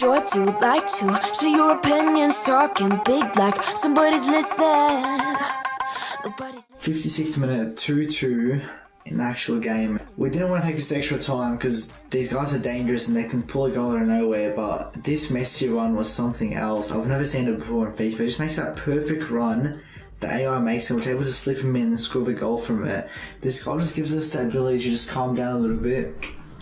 sure to like to share your opinions, talking big like somebody's listening. Nobody's 56th minute, 2 2 in the actual game. We didn't want to take this extra time because these guys are dangerous and they can pull a goal out of nowhere, but this Messi run was something else. I've never seen it before in FIFA. It just makes that perfect run. The AI makes it, which able to slip him in and score the goal from it. This goal just gives us the ability to just calm down a little bit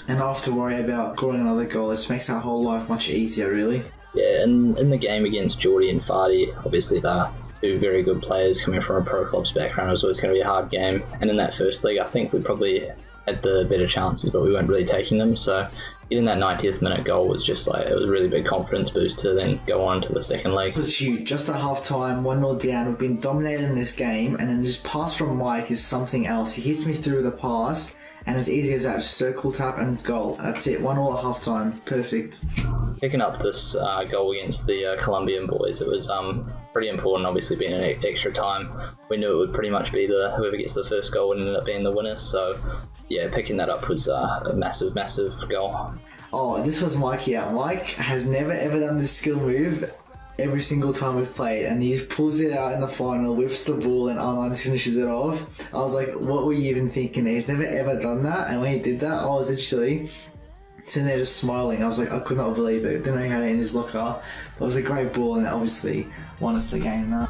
and not have to worry about scoring another goal. It just makes our whole life much easier, really. Yeah, and in the game against Geordie and Fardy, obviously they're two very good players coming from a pro club's background. It was always going to be a hard game. And in that first league, I think we probably had the better chances, but we weren't really taking them. So getting that 90th minute goal was just like, it was a really big confidence boost to then go on to the second leg. It was huge. Just at half time, 1 0 down. We've been dominating this game, and then just pass from Mike is something else. He hits me through the pass, and as easy as that, just circle tap and goal. That's it. 1 all at half time. Perfect. Picking up this uh, goal against the uh, Colombian boys, it was um, pretty important, obviously, being an e- extra time. We knew it would pretty much be the whoever gets the first goal would end up being the winner. So, yeah, picking that up was uh, a massive, massive goal. Oh, this was Mikey out. Mike has never ever done this skill move every single time we've played, and he pulls it out in the final, whips the ball, and online finishes it off. I was like, what were you even thinking? He's never ever done that, and when he did that, I was literally sitting there just smiling. I was like, I could not believe it. Didn't know he had it in his locker. But it was a great ball, and it obviously won us the game. Now.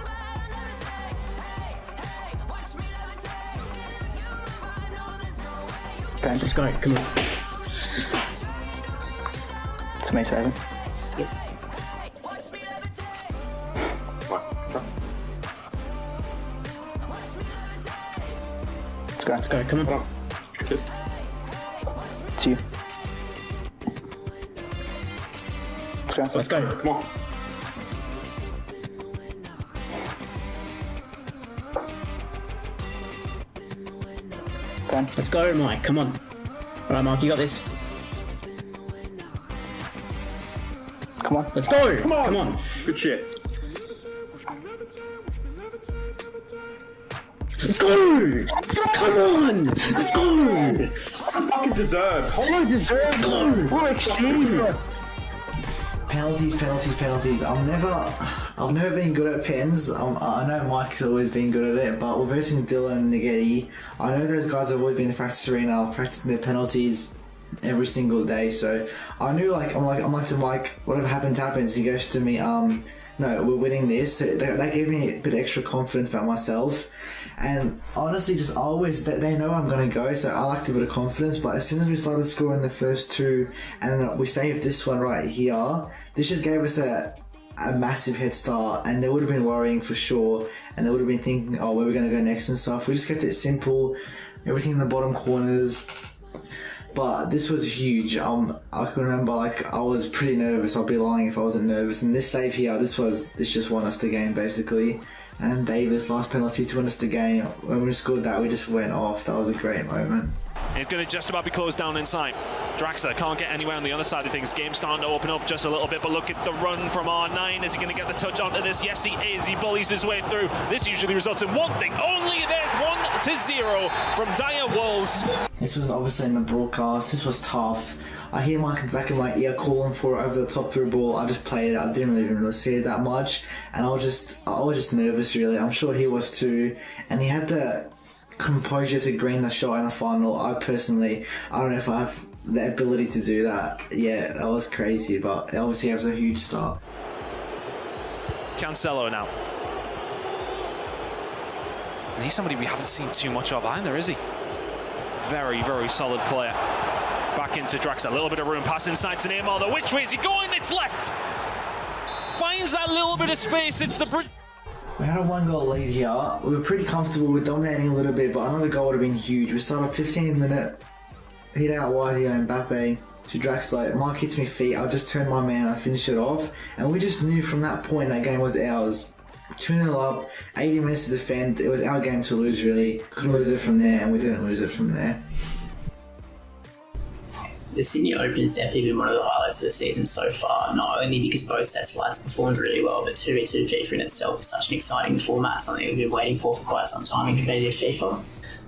Ben, let's go. Come on. Tomato Evan. Let's go. Let's go. Come on. It's you. Let's go. Let's go. Come on. Ben. Let's go, Mike. Come on. All right, Mark, you got this. Come on. Let's go. Come on. Come on. Good shit. Let's go. Come on. Let's go. Fucking deserved. So deserved. Go. Full exchange. Penalties, penalties, penalties. I'm never, I've never been good at pens. Um, I know Mike's always been good at it, but we're versing Dylan, Nageti. I know those guys have always been in the practice arena, practicing their penalties every single day. So I knew, like, I'm like, I'm like to Mike, whatever happens, happens. He goes to me, um, no, we're winning this. So that, that gave me a bit extra confidence about myself. And honestly, just always they, they know I'm gonna go, so I lacked a bit of confidence. But as soon as we started scoring the first two, and we saved this one right here, this just gave us a a massive head start, and they would have been worrying for sure, and they would have been thinking, oh, where are we gonna go next and stuff. We just kept it simple, everything in the bottom corners. But this was huge. Um, I can remember like I was pretty nervous. I'd be lying if I wasn't nervous. And this save here, this was this just won us the game basically. And Davis last penalty to win us the game. When we scored that, we just went off. That was a great moment. It's going to just about be closed down inside. Draxler can't get anywhere on the other side of things. Game starting to open up just a little bit, but look at the run from R9. Is he going to get the touch onto this? Yes, he is. He bullies his way through. This usually results in one thing only. There's one to zero from Dire Wolves. This was obviously in the broadcast. This was tough. I hear the back in my ear calling for it over the top through ball. I just played it. I didn't really even really see it that much, and I was just I was just nervous. Really, I'm sure he was too. And he had the composure to green the shot in the final. I personally, I don't know if I have the ability to do that. Yeah, that was crazy, but obviously it was a huge start. Cancelo now. And he's somebody we haven't seen too much of either, is he? Very, very solid player. Back into Drax, a little bit of room, pass inside to Neymar. though. Which way is he going? It's left. Finds that little bit of space. It's the Brit. We had a one goal lead here. We were pretty comfortable with dominating a little bit, but another goal would have been huge. We started 15 minute hit out wide here, Mbappe to Draxler. Mark hits me feet. I'll just turn my man. I finish it off, and we just knew from that point that game was ours. 2 0 up, 80 minutes to defend. It was our game to lose, really. Could lose it from there, and we didn't lose it from there. the Sydney Open has definitely been one of the highlights of the season so far, not only because both sets lads performed really well, but 2v2 FIFA in itself is such an exciting format, something we've been waiting for for quite some time in competitive FIFA.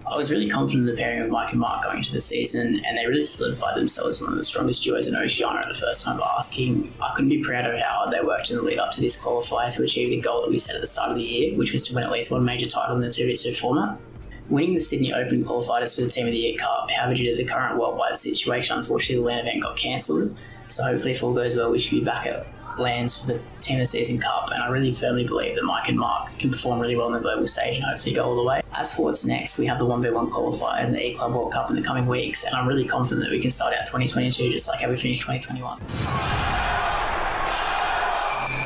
I was really confident in the pairing of Mike and Mark going into the season, and they really solidified themselves as one of the strongest duos in Oceania the first time asking. I couldn't be prouder of how hard they worked in the lead up to this qualifier to achieve the goal that we set at the start of the year, which was to win at least one major title in the 2v2 format. Winning the Sydney Open qualified us for the Team of the Year Cup, however, due to the current worldwide situation, unfortunately the LAN event got cancelled. So hopefully, if all goes well, we should be back at LANs for the Team Season Cup, and I really firmly believe that Mike and Mark can perform really well on the global stage and hopefully go all the way. As for what's next, we have the 1v1 qualifiers and the E Club World Cup in the coming weeks, and I'm really confident that we can start out 2022 just like how we finished 2021.